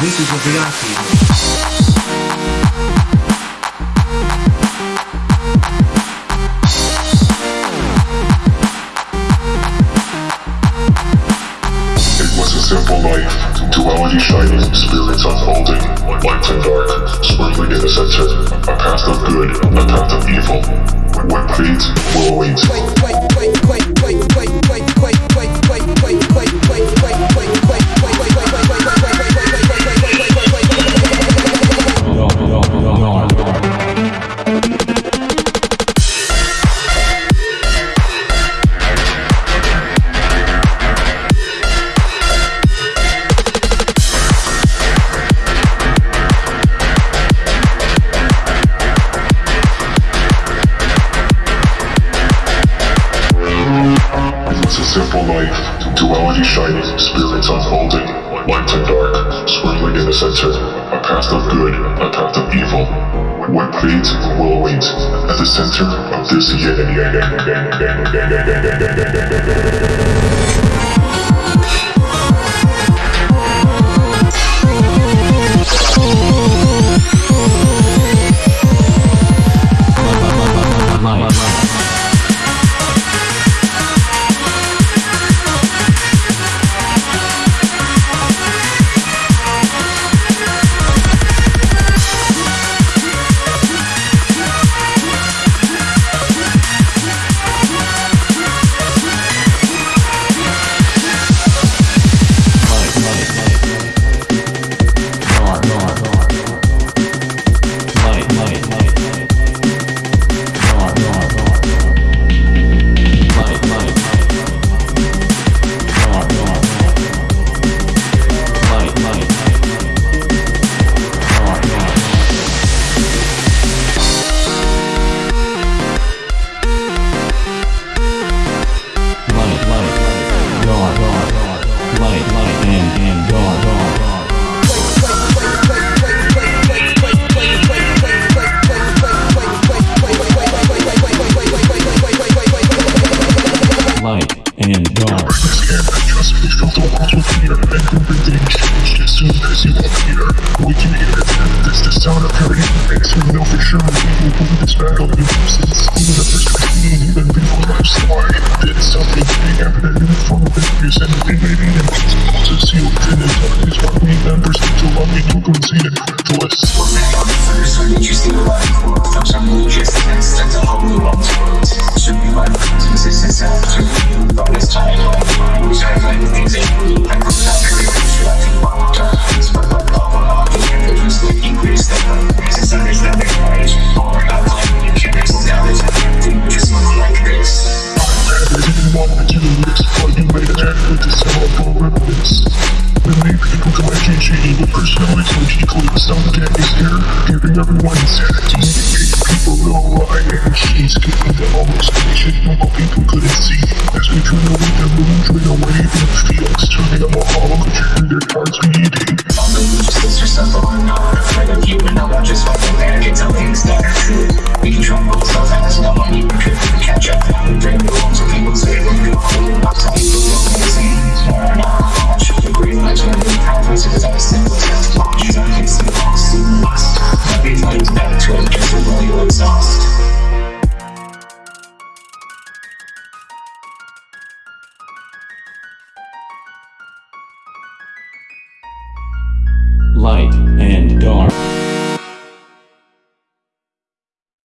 This is a VIP. It was a simple life, duality shining, spirits unfolding, light and dark, swirling in the center, a path of good, a path of evil. What fate will await. Simple life, duality shining, spirits unfolding, light and dark, swirling in the center, a path of good, a path of evil. What fate will await at the center of this yin and yang? The sound of hurting. Makes me know for sure we will win this battle in since even the first routine, even before life's why. Did something big happen in the form of abuse and invading and causes sealed in the darkness. One remembers to love me, you can see it, reckless. First, want to do you made an to sell up for remnants. The main people to my GG with personalities which equally some gang is here, giving everyone insanity. People know why and she's giving them all explanation normal people couldn't see. As we turn away the moon, turn away the fields, turning them all hollow, turning their cards. Although you just list yourself, but I'm not afraid of you And I'm not just fucking Light and dark.